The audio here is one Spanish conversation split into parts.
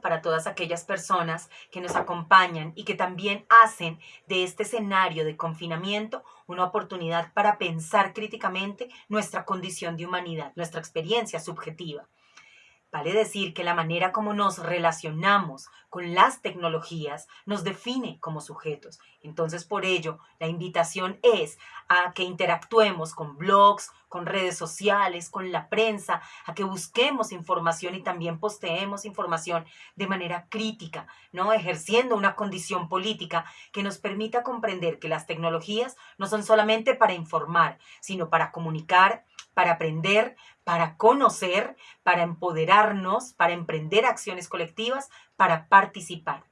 para todas aquellas personas que nos acompañan y que también hacen de este escenario de confinamiento una oportunidad para pensar críticamente nuestra condición de humanidad, nuestra experiencia subjetiva. Vale decir que la manera como nos relacionamos con las tecnologías nos define como sujetos. Entonces, por ello, la invitación es a que interactuemos con blogs, con redes sociales, con la prensa, a que busquemos información y también posteemos información de manera crítica, ¿no? Ejerciendo una condición política que nos permita comprender que las tecnologías no son solamente para informar, sino para comunicar, para aprender, para conocer, para empoderarnos, para emprender acciones colectivas, para participar.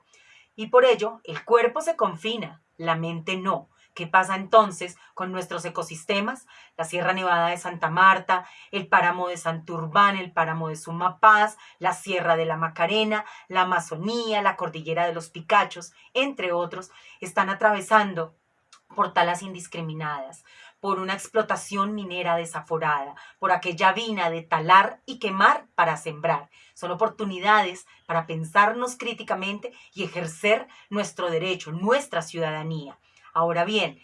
Y por ello, el cuerpo se confina, la mente no. ¿Qué pasa entonces con nuestros ecosistemas? La Sierra Nevada de Santa Marta, el páramo de Santurbán, el páramo de Sumapaz, la Sierra de la Macarena, la Amazonía, la Cordillera de los Picachos, entre otros, están atravesando por talas indiscriminadas, por una explotación minera desaforada, por aquella vina de talar y quemar para sembrar. Son oportunidades para pensarnos críticamente y ejercer nuestro derecho, nuestra ciudadanía. Ahora bien,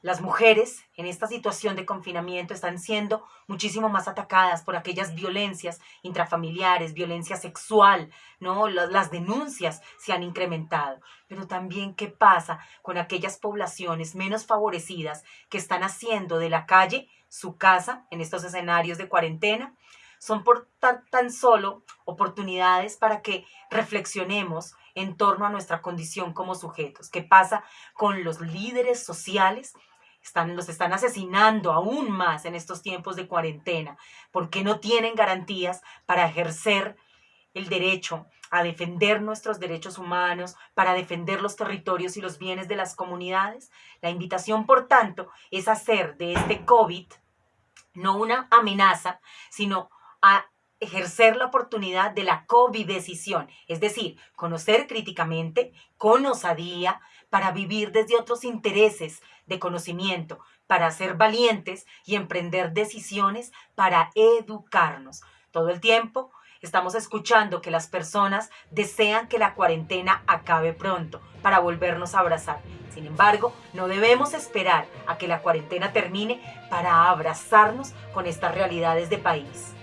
las mujeres en esta situación de confinamiento están siendo muchísimo más atacadas por aquellas violencias intrafamiliares, violencia sexual, ¿no? Las, denuncias se han incrementado. Pero también qué pasa con aquellas poblaciones menos favorecidas que están haciendo de la calle su casa en estos escenarios de cuarentena. Son por tan solo oportunidades para que reflexionemos en torno a nuestra condición como sujetos. ¿Qué pasa con los líderes sociales están, los están asesinando aún más en estos tiempos de cuarentena, porque no tienen garantías para ejercer el derecho a defender nuestros derechos humanos, para defender los territorios y los bienes de las comunidades. La invitación, por tanto, es hacer de este COVID no una amenaza, sino a ejercer la oportunidad de la COVID-decisión, es decir, conocer críticamente, con osadía, para vivir desde otros intereses de conocimiento, para ser valientes y emprender decisiones para educarnos. Todo el tiempo estamos escuchando que las personas desean que la cuarentena acabe pronto para volvernos a abrazar. Sin embargo, no debemos esperar a que la cuarentena termine para abrazarnos con estas realidades de país.